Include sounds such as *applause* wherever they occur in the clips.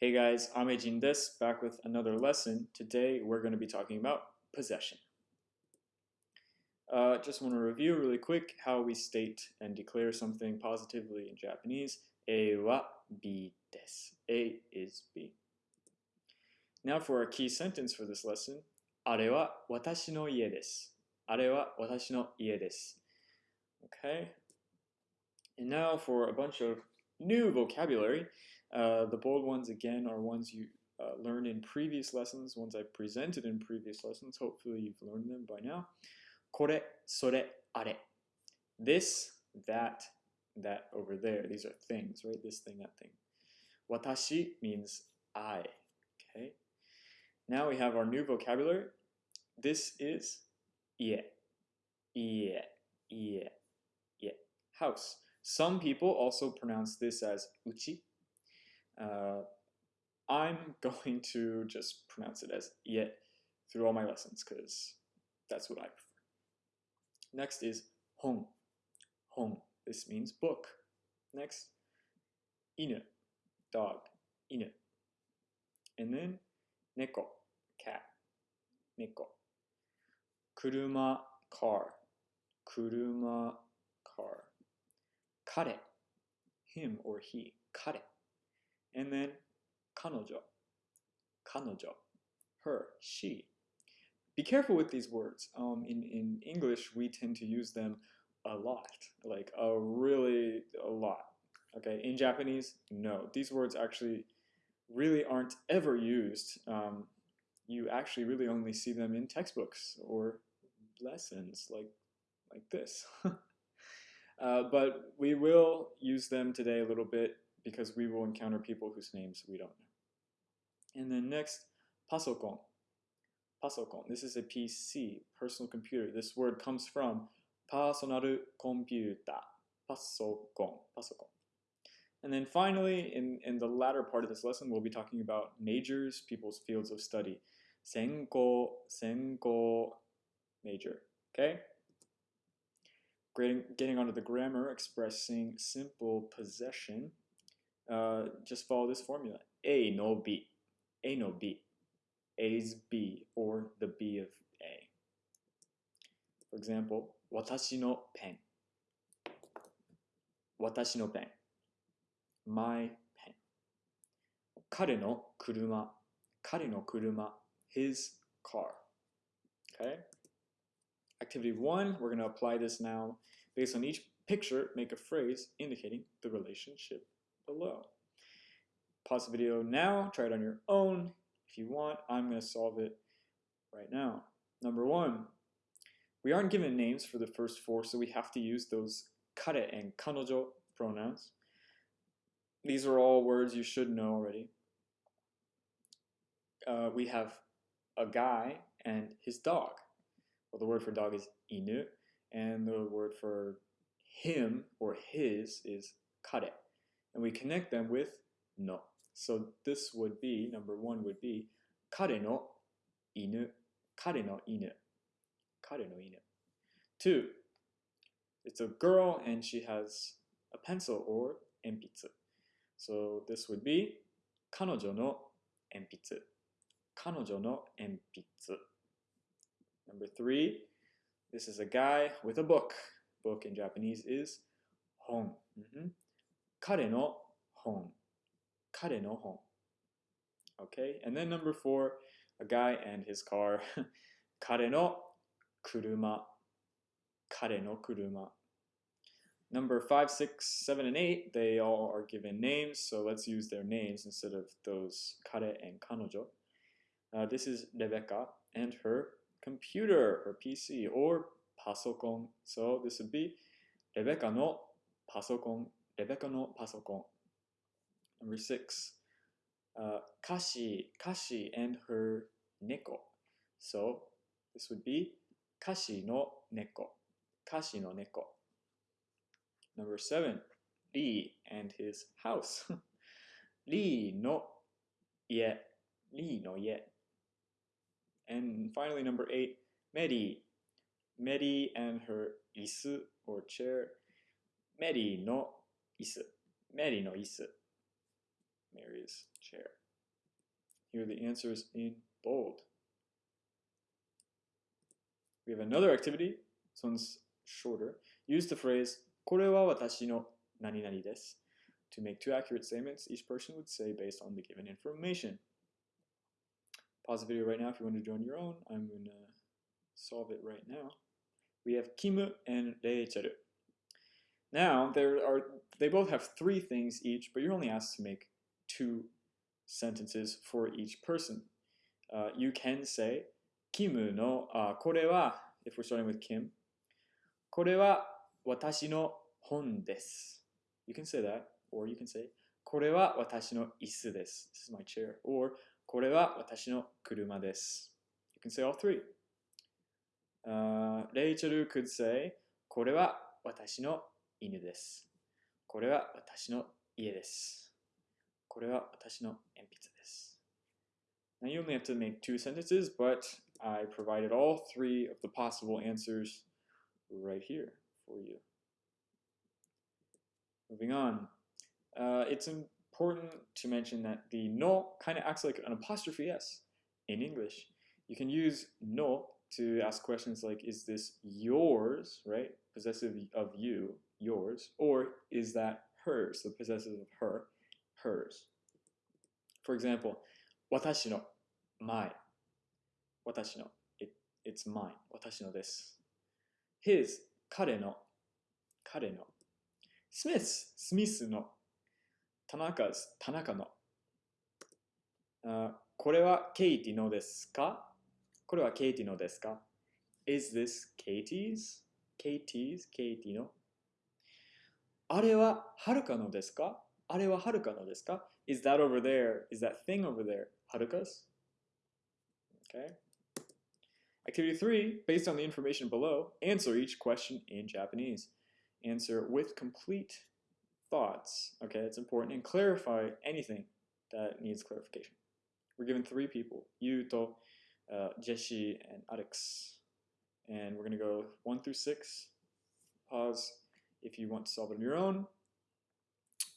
Hey guys, I'm Ajin Des. back with another lesson. Today we're going to be talking about possession. Uh, just want to review really quick how we state and declare something positively in Japanese. A wa bi des. A is B. Now for our key sentence for this lesson. Are wa watashi no ie desu. Are wa watashi no ie desu. Okay. And now for a bunch of new vocabulary. Uh, the bold ones, again, are ones you uh, learned in previous lessons, ones I presented in previous lessons. Hopefully you've learned them by now. これ、それ、あれ. This, that, that over there. These are things, right? This thing, that thing. Watashi means I. Okay? Now we have our new vocabulary. This is ie. Ie. Ie. Ie. House. Some people also pronounce this as uchi. uh, I'm *laughs* going to just pronounce it as ie through all my lessons because that's what I prefer. Next is hon. Hon. This means book. Next, inu. Dog. Inu. And then neko. Cat. Neko. Kuruma. Car. Kuruma. Car. Kare. Him or he. Kare. And then kanojo. Kanojo. Her. She. Be careful with these words. Um, in, in English, we tend to use them a lot. Like a really a lot. Okay. In Japanese, no. These words actually really aren't ever used. Um, you actually really only see them in textbooks or lessons like like this. *laughs* uh, but we will use them today a little bit because we will encounter people whose names we don't know. And then next, pasokon. Pasokon. This is a PC, personal computer. This word comes from personal computer. Pasokon. Pasokon. And then finally, in, in the latter part of this lesson, we'll be talking about majors, people's fields of study. Senko, senko, major. Okay? Getting, getting onto the grammar, expressing simple possession. Uh, just follow this formula. A no B. A no B. A is B or the B of A. For example, watashi no pen. No pen. My pen. 彼の車,彼の車, His car. Okay? Activity one, we're going to apply this now. Based on each picture, make a phrase indicating the relationship below. Pause the video now, try it on your own. If you want, I'm going to solve it right now. Number one, we aren't given names for the first four, so we have to use those kare and kanojo pronouns. These are all words you should know already. Uh, we have a guy and his dog. Well, the word for dog is inu, and the word for him or his is kare and we connect them with no. So this would be, number one would be, kare no inu, kare no inu, kare no inu. Two, it's a girl and she has a pencil or enpitsu. So this would be, kanojo no enpitsu, kanojo no enpitsu. Number three, this is a guy with a book. Book in Japanese is hon. Mm -hmm. 彼の本。彼の本。Okay, and then number four, a guy and his car. *laughs* 彼の車。彼の車。Number five, six, seven, and eight, they all are given names, so let's use their names instead of those kare and kanojo. Uh, this is Rebecca and her computer, her PC, or pasokon. So this would be Rebecca no pasokon, Rebecca no pasokon. Number six, uh, Kashi, Kashi and her neko. So this would be Kashi no neko, Kashi no neko. Number seven, Lee and his house. *laughs* Lee no ie, Lee no ie. And finally, number eight, Mary. Mary and her isu or chair. Mary no isu. Mary no isu. Mary's chair. Here are the answers in bold. We have another activity. This one's shorter. Use the phrase これは私の何々です to make two accurate statements each person would say based on the given information. Pause the video right now if you want to join your own. I'm going to solve it right now. We have Kim and Rachel. Now, there are they both have three things each, but you're only asked to make two sentences for each person. Uh, you can say, Kim no, uh, これは, if we're starting with Kim, これは私の本です. You can say that, or you can say, これは私の椅子です. This is my chair. Or, これは私の車です. You can say all three. Uh, Rachel could say, これは私の 犬です。これは私の家です。これは私の鉛筆です。Now you only have to make two sentences, but I provided all three of the possible answers right here for you. Moving on. Uh, it's important to mention that the no kind of acts like an apostrophe s in English. You can use no to ask questions like, is this yours, right? Possessive of you, Yours, or is that hers, the possessive of her, hers. For example, watashi no, my. Watashi no, it, it's mine. Watashi no desu. His, kare no, kare no. Smith's, Smith no. Tanaka's, Tanaka no. Uh, これはケイティのですかこれはケイティのですか ?Is this Katie's? Katie's? ケイティのあれははるかのですかあれははるかのですか Is that over there? Is that thing over there? はるかす Okay. Activity 3, based on the information below, answer each question in Japanese. Answer with complete thoughts. Okay, it's important. And clarify anything that needs clarification. We're given three people, Yuto, uh, Jeshi, and Alex. And we're going to go 1 through 6. Pause if you want to solve it on your own,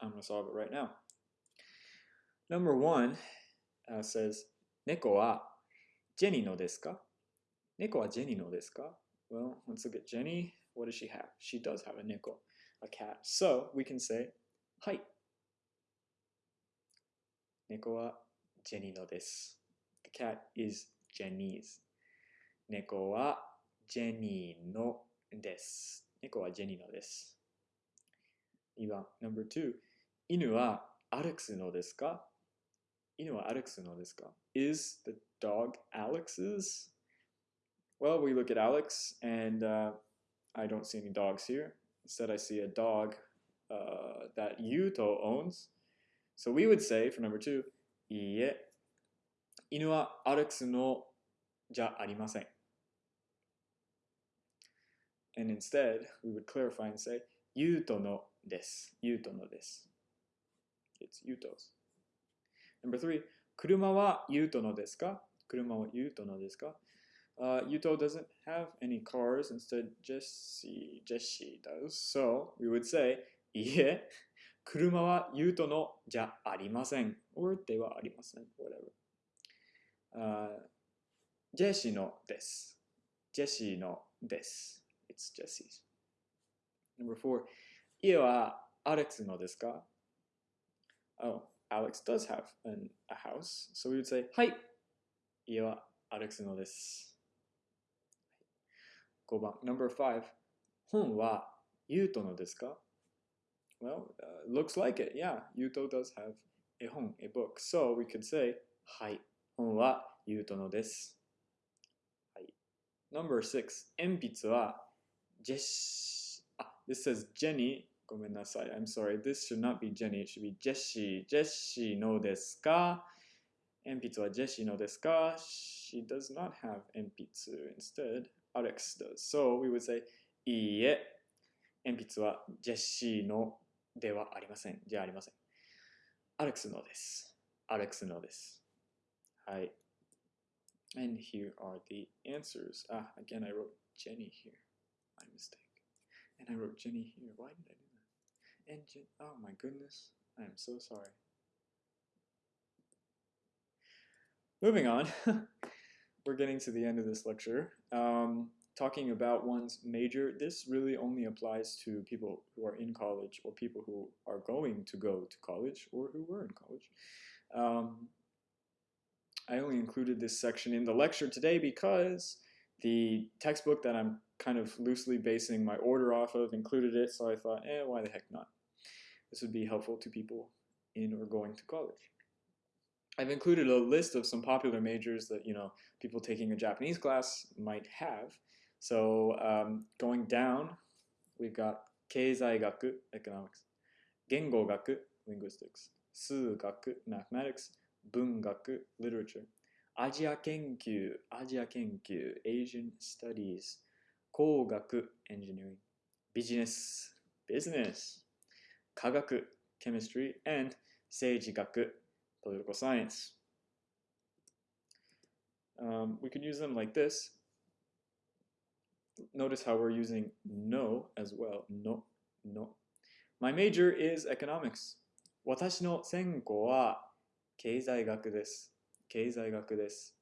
I'm going to solve it right now. Number one uh, says, ka? Well, let's look at Jenny. What does she have? She does have a neko, a cat. So we can say, hi. Neko wa Jenny no desu. The cat is Jenny's. Neko wa Jenny no desu. 猫はジェニーのです。2番、number two. 犬はアレックスのですか犬はアレックスのですか Is the dog Alex's? Well, we look at Alex and uh, I don't see any dogs here. Instead, I see a dog uh, that Yuto owns. So we would say, for number two, いいえ、犬はアレックスのじゃありません。And instead, we would clarify and say, ユートのです。ユートのです。It's ユート 's. Number three, 車はユートのですか車はユートのですか Uh, Yuto doesn't have any cars, instead Jesse, Jesse does. So we would say, いえ、車はユートのじゃありません。or ではありません。whatever. ジェシーのです。ジェシーのです。It's Jesse's. Number four. 家はアレックスのですか Oh, Alex does have an, a house. So we would say, はい。家はアレックスのです。5番。Number five. 本はユートのですか Well, uh, looks like it. Yeah, Yuto does have a 本 a book. So we could say, はい。本はゆうとのです。はい。Number six 鉛筆は Jesse, Ah, this says Jenny. I'm sorry. This should not be Jenny. It should be Jessie. Jessie no desu ka? Enpitsu uh, wa Jessie no desu ka? She does not have enpitsu. Instead, Alex does. So we would say, いいえ、鉛筆はジェシーのではありません。じゃありません。アレックスのです。アレックスのです。はい。And uh, here are the answers. Ah, again, I wrote Jenny here. Mistake. And I wrote Jenny here. Why did I do that? And Jen, oh my goodness. I am so sorry. moving on. *laughs* We're getting to the end of this lecture. Um, talking about one's major, this really only applies to people who are in college or people who are going to go to college or who were in college. Um, I only included this section in the lecture today because the textbook that I'm kind of loosely basing my order off of included it, so I thought, eh, why the heck not? This would be helpful to people in or going to college. I've included a list of some popular majors that you know people taking a Japanese class might have. So um, going down, we've got Keizaigaku, economics, Gengogaku, linguistics, Sugaku, mathematics, Bungaku, literature, Asia Kenkyu, Asia Kenkyu, Asian studies, Kogaku, engineering, business, business, Kagaku, chemistry, and Seijigaku, political science. Um, we could use them like this. Notice how we're using no as well. No, no. My major is economics. 私の専攻は経済学です。 経済学です。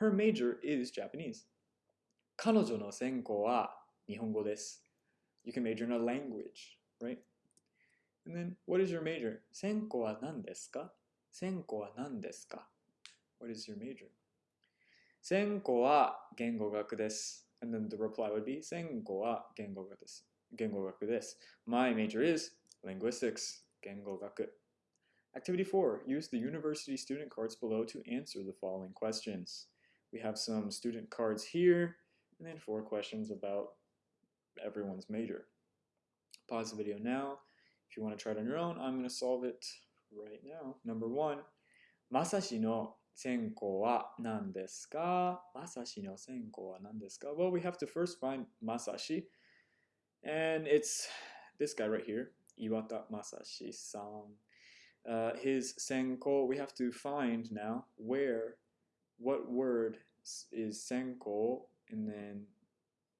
Her major is Japanese. 彼女の専攻は日本語です。You can major in a language, right? And then, what is your major? 専攻は何ですか専攻は何ですか What is your major? 専攻は言語学です。And then the reply would be 専攻は言語学です。言語学です。My major is linguistics. 言語学。Activity 4. Use the university student cards below to answer the following questions. We have some student cards here, and then four questions about everyone's major. Pause the video now. If you want to try it on your own, I'm going to solve it right now. Number one, Masashi no senko wa nan desu ka? Masashi no senko wa nan desu ka? Well, we have to first find Masashi. And it's this guy right here, Iwata Masashi-san. Uh, his senko, we have to find now where, what word is senko, and then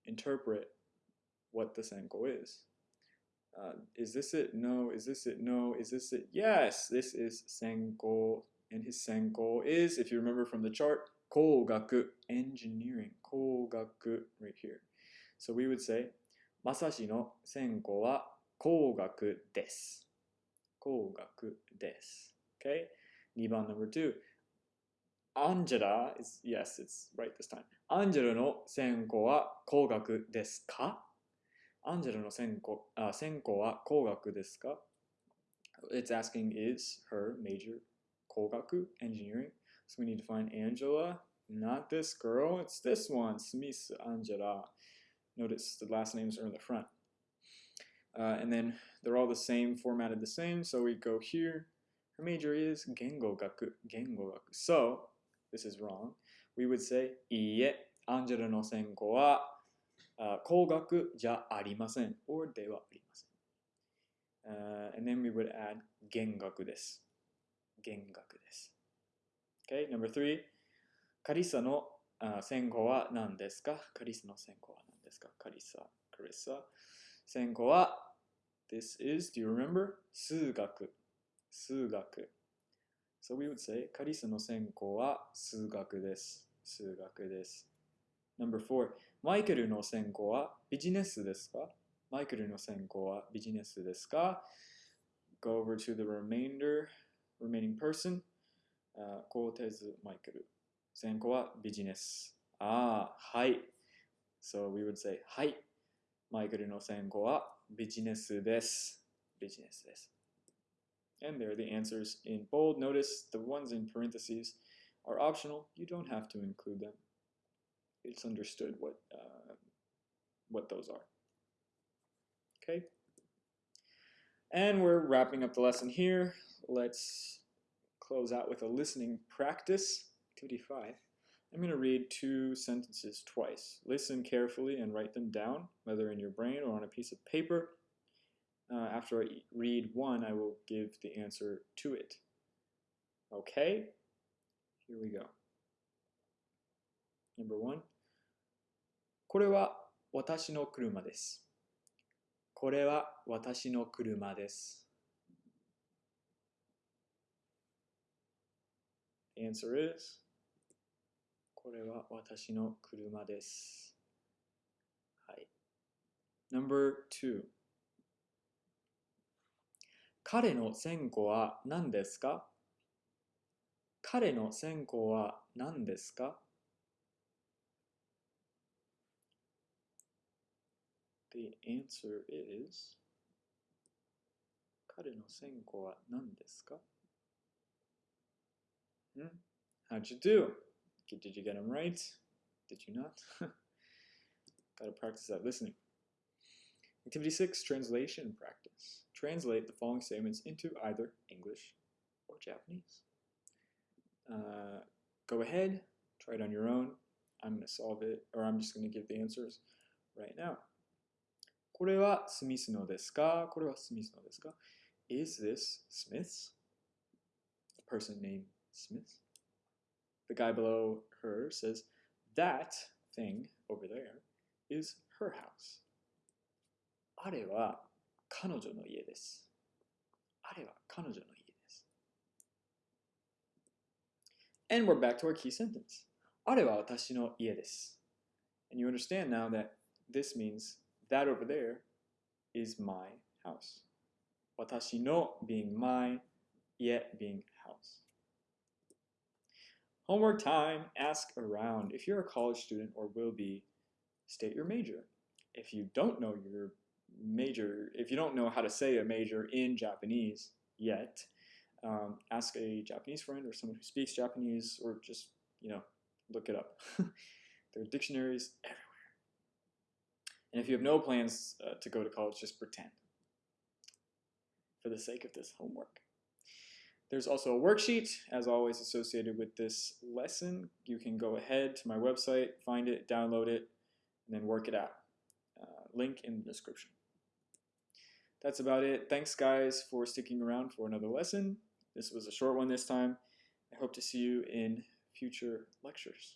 interpret what the senko is. Uh, is this it? No. Is this it? No. Is this it? Yes, this is Senko. And his Senko is, if you remember from the chart, Kogaku, engineering. Kogaku, right here. So we would say, Masashi no Senko wa Kogaku desu. Kogaku desu. Okay? Niban number two. Angela is, yes, it's right this time. Angela no Senko wa Kogaku desu ka? アンジェルの専攻あ専攻は工学ですか It's asking is her major 工学 engineering. So we need to find Angela. Not this girl, it's this one, Smith Angela. Notice the last names are in the front. Uh, and then they're all the same, formatted the same. So we go here. Her major is Gengogaku. Gengogaku. So this is wrong. We would say, Iie, Angela no senko wa uh, kogaku ja arimasen, or de wa arimasen. Uh, and then we would add gengaku desu. Gengaku desu. Okay, number three. Karisa no uh, senko wa nan desu ka? Karisa no senko wa nan desu ka? Karisa. 専攻は、This is, do you remember? 数学。数学。So we would say カリサの専攻は数学です。数学です。Number four. マイケルの専攻はビジネスですかマイケルの専攻はビジネスですか ?Go over to the remainder, remaining person. コーテズ・マイケル。専攻はビジネス。ああ、はい。So we would say, はい。マイケルの専攻はビジネスです。ビジネスです。And there are the answers in bold. Notice the ones in parentheses are optional. You don't have to include them. it's understood what uh, what those are. Okay. And we're wrapping up the lesson here. Let's close out with a listening practice. Activity 5. I'm going to read two sentences twice. Listen carefully and write them down, whether in your brain or on a piece of paper. Uh, after I read one, I will give the answer to it. Okay? Here we go. Number one. これは私の車です。これは私の車です。 The answer is これは私の車です。はい。Number two 彼の線香は何ですか？彼の線香は何ですか？The answer is 彼の線香は何ですか？Hmm? How'd you do? Did you get them right? Did you not? *laughs* Gotta practice that listening. Activity 6 Translation Practice. Translate the following statements into either English or Japanese. Uh, go ahead, try it on your own. I'm going to solve it, or I'm just going to give the answers right now. これはスミスのですかこれはスミスのですか Is this Smith's? A person named Smith. The guy below her says, That thing over there is her house. あれは彼女の家です。あれは彼女の家です。And we're back to our key sentence. あれは私の家です。And you understand now that this means that over there is my house. 私の being my, 家 being house. Homework time, ask around. If you're a college student or will be, state your major. If you don't know your major, if you don't know how to say a major in Japanese yet, um, ask a Japanese friend or someone who speaks Japanese or just, you know, look it up. *laughs* there are dictionaries everywhere. And if you have no plans uh, to go to college, just pretend for the sake of this homework. There's also a worksheet, as always, associated with this lesson. You can go ahead to my website, find it, download it, and then work it out. Uh, link in the description. That's about it. Thanks, guys, for sticking around for another lesson. This was a short one this time. I hope to see you in future lectures.